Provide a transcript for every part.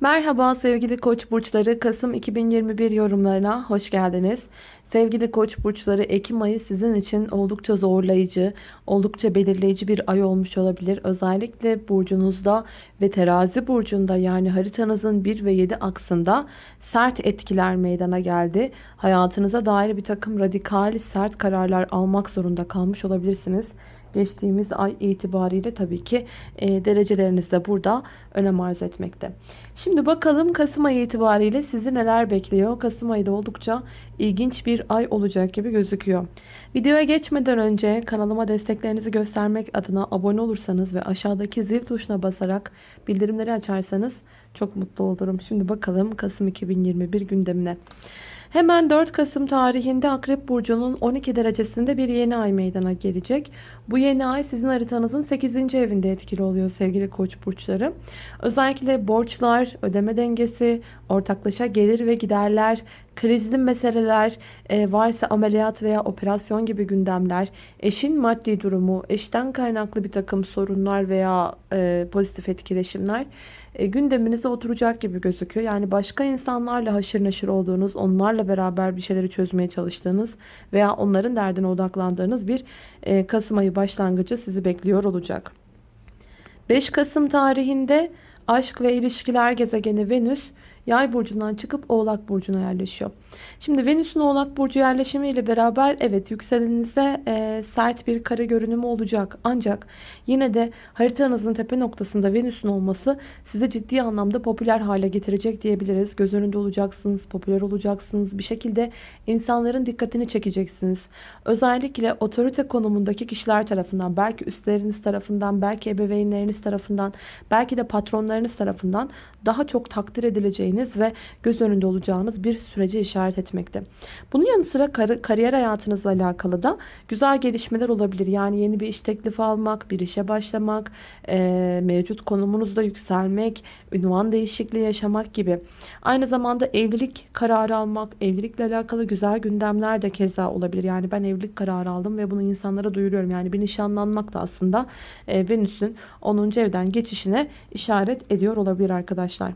Merhaba sevgili koç burçları Kasım 2021 yorumlarına hoş geldiniz. Sevgili koç burçları Ekim ayı sizin için oldukça zorlayıcı, oldukça belirleyici bir ay olmuş olabilir. Özellikle burcunuzda ve terazi burcunda yani haritanızın 1 ve 7 aksında sert etkiler meydana geldi. Hayatınıza dair bir takım radikal sert kararlar almak zorunda kalmış olabilirsiniz geçtiğimiz ay itibariyle tabii ki e, dereceleriniz de burada önem arz etmekte. Şimdi bakalım Kasım ayı itibariyle sizi neler bekliyor. Kasım ayı da oldukça ilginç bir ay olacak gibi gözüküyor. Videoya geçmeden önce kanalıma desteklerinizi göstermek adına abone olursanız ve aşağıdaki zil tuşuna basarak bildirimleri açarsanız çok mutlu olurum. Şimdi bakalım Kasım 2021 gündemine. Hemen 4 Kasım tarihinde Akrep Burcu'nun 12 derecesinde bir yeni ay meydana gelecek. Bu yeni ay sizin haritanızın 8. evinde etkili oluyor sevgili koç burçları. Özellikle borçlar, ödeme dengesi, ortaklaşa gelir ve giderler, krizli meseleler, e, varsa ameliyat veya operasyon gibi gündemler, eşin maddi durumu, eşten kaynaklı bir takım sorunlar veya e, pozitif etkileşimler e, gündeminize oturacak gibi gözüküyor. Yani başka insanlarla haşır neşir olduğunuz, onlarla beraber bir şeyleri çözmeye çalıştığınız veya onların derdine odaklandığınız bir e, Kasım ayı başlangıcı sizi bekliyor olacak. 5 Kasım tarihinde aşk ve ilişkiler gezegeni Venüs Yay burcundan çıkıp Oğlak burcuna yerleşiyor. Şimdi Venüs'ün Oğlak burcu yerleşimiyle beraber evet yükseleninize e, sert bir kare görünümü olacak. Ancak yine de haritanızın tepe noktasında Venüs'ün olması size ciddi anlamda popüler hale getirecek diyebiliriz. Göz önünde olacaksınız, popüler olacaksınız. Bir şekilde insanların dikkatini çekeceksiniz. Özellikle otorite konumundaki kişiler tarafından, belki üstleriniz tarafından, belki ebeveynleriniz tarafından, belki de patronlarınız tarafından daha çok takdir edileceğiniz ve göz önünde olacağınız bir sürece işaret etmekte. Bunun yanı sıra kar kariyer hayatınızla alakalı da güzel gelişmeler olabilir. Yani yeni bir iş teklifi almak, bir işe başlamak, e, mevcut konumunuzda yükselmek, ünvan değişikliği yaşamak gibi. Aynı zamanda evlilik kararı almak, evlilikle alakalı güzel gündemler de keza olabilir. Yani ben evlilik kararı aldım ve bunu insanlara duyuruyorum. Yani bir nişanlanmak da aslında e, Venüs'ün 10. evden geçişine işaret ediyor olabilir arkadaşlar.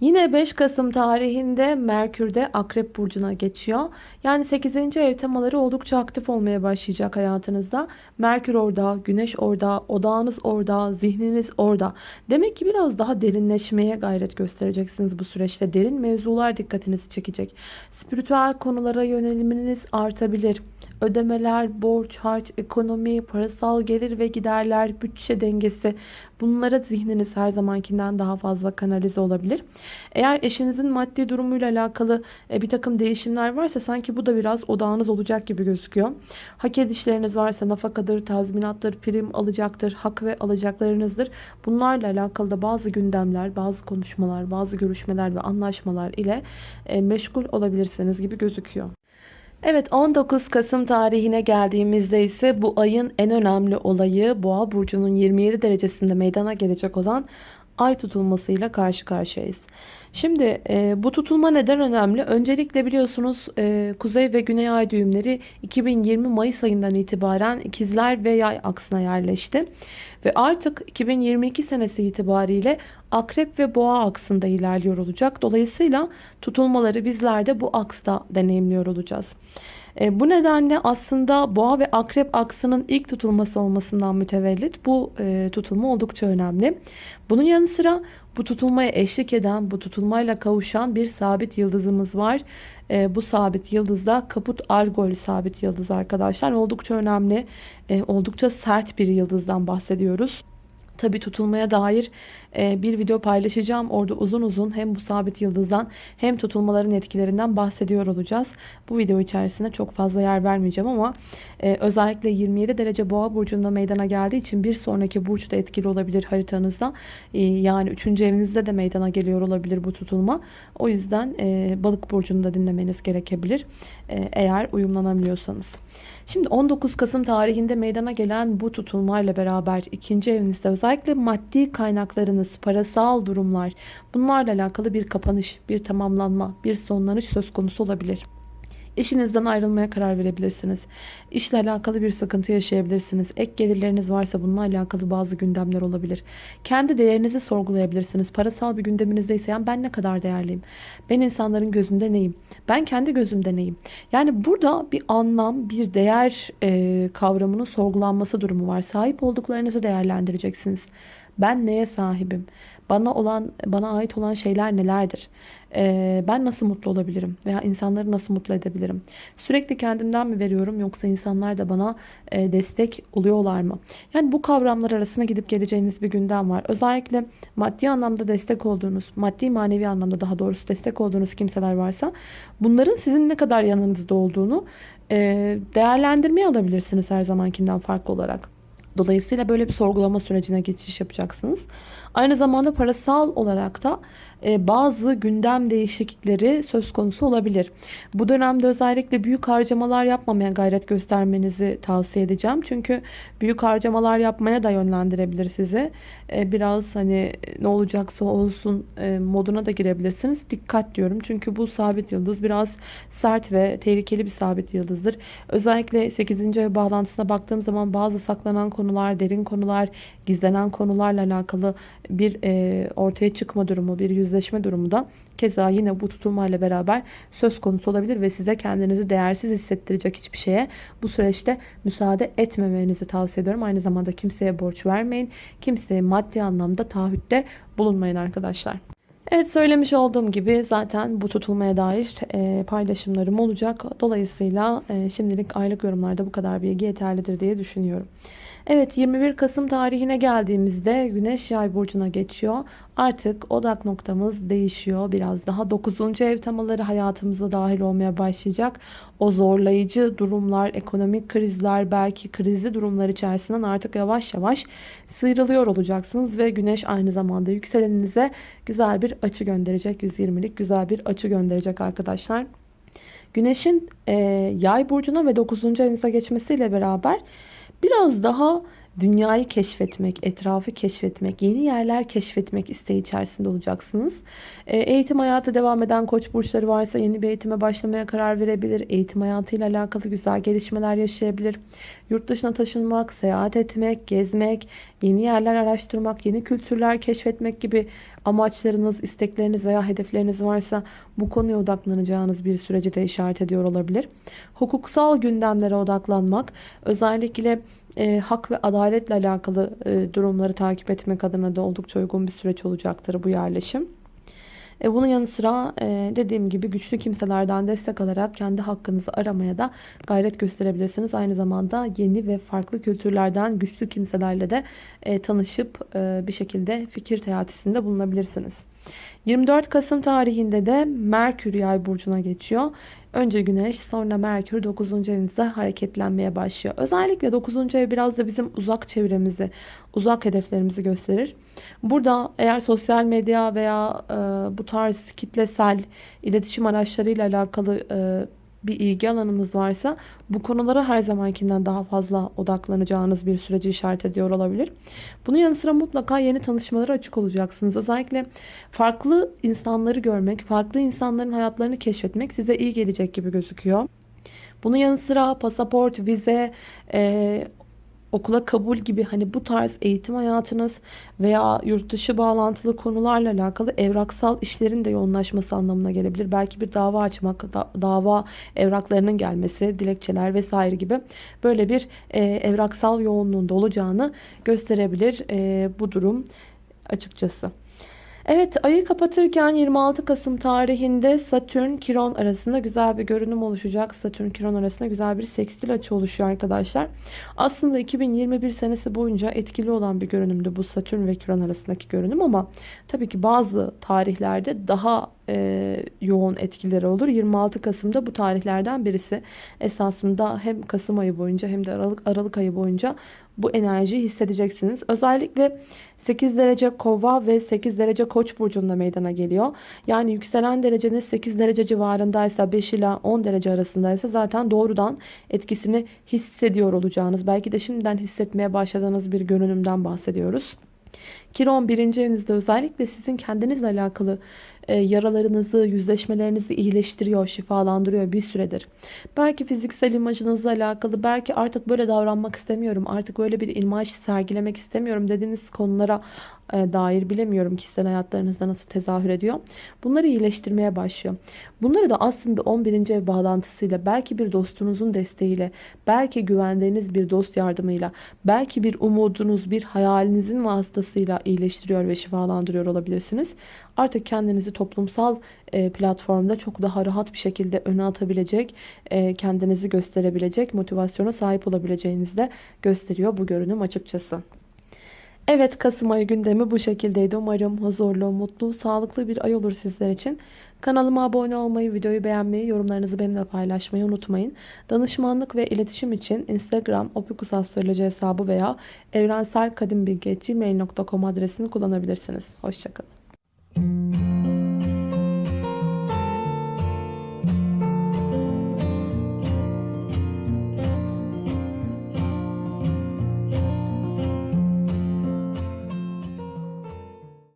Yine 5 Kasım tarihinde Merkür'de Akrep Burcu'na geçiyor. Yani 8. ev temaları oldukça aktif olmaya başlayacak hayatınızda. Merkür orada, Güneş orada, odağınız orada, zihniniz orada. Demek ki biraz daha derinleşmeye gayret göstereceksiniz bu süreçte. Derin mevzular dikkatinizi çekecek. Spiritüel konulara yöneliminiz artabilir ödemeler, borç, harç, ekonomi, parasal gelir ve giderler, bütçe dengesi bunlara zihniniz her zamankinden daha fazla kanalize olabilir. Eğer eşinizin maddi durumuyla alakalı e, bir takım değişimler varsa sanki bu da biraz odağınız olacak gibi gözüküyor. Hak edişleriniz varsa nafakadır, tazminattır, prim alacaktır, hak ve alacaklarınızdır. Bunlarla alakalı da bazı gündemler, bazı konuşmalar, bazı görüşmeler ve anlaşmalar ile e, meşgul olabilirsiniz gibi gözüküyor. Evet 19 Kasım tarihine geldiğimizde ise bu ayın en önemli olayı Boğa burcunun 27 derecesinde meydana gelecek olan ay tutulmasıyla karşı karşıyayız. Şimdi e, bu tutulma neden önemli? Öncelikle biliyorsunuz e, kuzey ve güney ay düğümleri 2020 Mayıs ayından itibaren ikizler ve yay aksına yerleşti. Ve artık 2022 senesi itibariyle akrep ve boğa aksında ilerliyor olacak. Dolayısıyla tutulmaları bizler de bu aksta deneyimliyor olacağız. E, bu nedenle aslında boğa ve akrep aksının ilk tutulması olmasından mütevellit bu e, tutulma oldukça önemli. Bunun yanı sıra bu tutulmaya eşlik eden, bu tutulmayla kavuşan bir sabit yıldızımız var. E, bu sabit yıldız da Kaput Algol sabit yıldız arkadaşlar. Oldukça önemli, e, oldukça sert bir yıldızdan bahsediyoruz. Tabi tutulmaya dair e, bir video paylaşacağım. Orada uzun uzun hem bu sabit yıldızdan hem tutulmaların etkilerinden bahsediyor olacağız. Bu video içerisinde çok fazla yer vermeyeceğim ama e, özellikle 27 derece boğa burcunda meydana geldiği için bir sonraki burç da etkili olabilir haritanızda. E, yani 3. evinizde de meydana geliyor olabilir bu tutulma. O yüzden balık burcunu da dinlemeniz gerekebilir. Eğer uyumlanamıyorsanız. Şimdi 19 Kasım tarihinde meydana gelen bu tutulmayla beraber ikinci evinizde özellikle maddi kaynaklarınız, parasal durumlar bunlarla alakalı bir kapanış, bir tamamlanma, bir sonlanış söz konusu olabilir. İşinizden ayrılmaya karar verebilirsiniz. İşle alakalı bir sıkıntı yaşayabilirsiniz. Ek gelirleriniz varsa bununla alakalı bazı gündemler olabilir. Kendi değerinizi sorgulayabilirsiniz. Parasal bir gündeminizde ise yani ben ne kadar değerliyim? Ben insanların gözünde neyim? Ben kendi gözümde neyim? Yani burada bir anlam, bir değer e, kavramının sorgulanması durumu var. Sahip olduklarınızı değerlendireceksiniz. Ben neye sahibim? Bana olan, bana ait olan şeyler nelerdir? Ee, ben nasıl mutlu olabilirim? Veya insanları nasıl mutlu edebilirim? Sürekli kendimden mi veriyorum yoksa insanlar da bana e, destek oluyorlar mı? Yani bu kavramlar arasında gidip geleceğiniz bir gündem var. Özellikle maddi anlamda destek olduğunuz, maddi manevi anlamda daha doğrusu destek olduğunuz kimseler varsa bunların sizin ne kadar yanınızda olduğunu e, değerlendirmeye alabilirsiniz her zamankinden farklı olarak. Dolayısıyla böyle bir sorgulama sürecine geçiş yapacaksınız. Aynı zamanda parasal olarak da e, bazı gündem değişiklikleri söz konusu olabilir. Bu dönemde özellikle büyük harcamalar yapmamaya gayret göstermenizi tavsiye edeceğim. Çünkü büyük harcamalar yapmaya da yönlendirebilir sizi. E, biraz hani ne olacaksa olsun e, moduna da girebilirsiniz. Dikkat diyorum. Çünkü bu sabit yıldız biraz sert ve tehlikeli bir sabit yıldızdır. Özellikle 8. ev bağlantısına baktığım zaman bazı saklanan konular, derin konular, gizlenen konularla alakalı bir ortaya çıkma durumu, bir yüz yüzleşme durumu da keza yine bu tutulmayla beraber söz konusu olabilir ve size kendinizi değersiz hissettirecek hiçbir şeye bu süreçte müsaade etmemenizi tavsiye ediyorum. Aynı zamanda kimseye borç vermeyin. Kimseye maddi anlamda taahhütte bulunmayın arkadaşlar. Evet söylemiş olduğum gibi zaten bu tutulmaya dair e, paylaşımlarım olacak. Dolayısıyla e, şimdilik aylık yorumlarda bu kadar bilgi yeterlidir diye düşünüyorum. Evet 21 Kasım tarihine geldiğimizde Güneş Yay burcuna geçiyor. Artık odak noktamız değişiyor. Biraz daha 9. ev temaları hayatımıza dahil olmaya başlayacak. O zorlayıcı durumlar, ekonomik krizler, belki krizli durumlar içerisinden artık yavaş yavaş sıyrılıyor olacaksınız ve Güneş aynı zamanda yükseleninize güzel bir açı gönderecek. 120'lik güzel bir açı gönderecek arkadaşlar. Güneşin e, yay burcuna ve 9. evinize geçmesiyle beraber biraz daha dünyayı keşfetmek, etrafı keşfetmek, yeni yerler keşfetmek isteği içerisinde olacaksınız. E, eğitim hayatı devam eden koç burçları varsa yeni bir eğitime başlamaya karar verebilir. Eğitim hayatıyla alakalı güzel gelişmeler yaşayabilir. Yurt dışına taşınmak, seyahat etmek, gezmek, yeni yerler araştırmak, yeni kültürler keşfetmek gibi amaçlarınız, istekleriniz veya hedefleriniz varsa bu konuya odaklanacağınız bir süreci de işaret ediyor olabilir. Hukuksal gündemlere odaklanmak, özellikle e, hak ve adaletle alakalı e, durumları takip etmek adına da oldukça uygun bir süreç olacaktır bu yerleşim. E, bunun yanı sıra e, dediğim gibi güçlü kimselerden destek alarak kendi hakkınızı aramaya da gayret gösterebilirsiniz. Aynı zamanda yeni ve farklı kültürlerden güçlü kimselerle de e, tanışıp bir şekilde fikir teatisinde bulunabilirsiniz. 24 Kasım tarihinde de Merkür Yay burcuna geçiyor. Önce Güneş sonra Merkür 9. evinizde hareketlenmeye başlıyor. Özellikle 9. ev biraz da bizim uzak çevremizi, uzak hedeflerimizi gösterir. Burada eğer sosyal medya veya e, bu tarz kitlesel iletişim araçlarıyla alakalı e, bir ilgi alanınız varsa bu konulara her zamankinden daha fazla odaklanacağınız bir süreci işaret ediyor olabilir. Bunun yanı sıra mutlaka yeni tanışmalara açık olacaksınız. Özellikle farklı insanları görmek, farklı insanların hayatlarını keşfetmek size iyi gelecek gibi gözüküyor. Bunun yanı sıra pasaport, vize, okula kabul gibi hani bu tarz eğitim hayatınız veya yurt dışı bağlantılı konularla alakalı evraksal işlerin de yoğunlaşması anlamına gelebilir. Belki bir dava açmak, da, dava evraklarının gelmesi, dilekçeler vesaire gibi böyle bir e, evraksal yoğunluğunda olacağını gösterebilir e, bu durum açıkçası. Evet ayı kapatırken 26 Kasım tarihinde Satürn Kiron arasında güzel bir görünüm oluşacak. Satürn Kiron arasında güzel bir sekstil açı oluşuyor arkadaşlar. Aslında 2021 senesi boyunca etkili olan bir görünümdü bu Satürn ve Kiron arasındaki görünüm ama tabii ki bazı tarihlerde daha e, yoğun etkileri olur. 26 Kasım'da bu tarihlerden birisi. Esasında hem Kasım ayı boyunca hem de Aralık, Aralık ayı boyunca bu enerjiyi hissedeceksiniz. Özellikle 8 derece kova ve 8 derece koç burcunda meydana geliyor. Yani yükselen dereceniz 8 derece civarındaysa 5 ila 10 derece arasındaysa zaten doğrudan etkisini hissediyor olacağınız. Belki de şimdiden hissetmeye başladığınız bir görünümden bahsediyoruz. Kiron birinci evinizde özellikle sizin kendinizle alakalı yaralarınızı, yüzleşmelerinizi iyileştiriyor, şifalandırıyor bir süredir. Belki fiziksel imajınızla alakalı, belki artık böyle davranmak istemiyorum, artık böyle bir imaj sergilemek istemiyorum dediğiniz konulara e, dair bilemiyorum kişisel hayatlarınızda nasıl tezahür ediyor. Bunları iyileştirmeye başlıyor. Bunları da aslında 11. ev bağlantısıyla, belki bir dostunuzun desteğiyle, belki güvendiğiniz bir dost yardımıyla, belki bir umudunuz, bir hayalinizin vasıtasıyla iyileştiriyor ve şifalandırıyor olabilirsiniz. Artık kendinizi toplumsal e, platformda çok daha rahat bir şekilde öne atabilecek, e, kendinizi gösterebilecek, motivasyona sahip olabileceğinizi de gösteriyor bu görünüm açıkçası. Evet Kasım ayı gündemi bu şekildeydi. Umarım huzurlu, mutlu, sağlıklı bir ay olur sizler için. Kanalıma abone olmayı, videoyu beğenmeyi, yorumlarınızı benimle paylaşmayı unutmayın. Danışmanlık ve iletişim için Instagram opikusastroloji hesabı veya evrenselkadimbilgi.gmail.com adresini kullanabilirsiniz. Hoşçakalın.